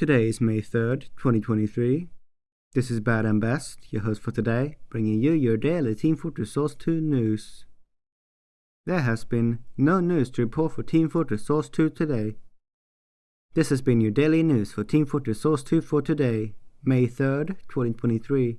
Today is May 3rd, 2023. This is Bad and Best, your host for today, bringing you your daily Team Fortress Source 2 news. There has been no news to report for Team Fortress Source 2 today. This has been your daily news for Team Fortress Source 2 for today, May 3rd, 2023.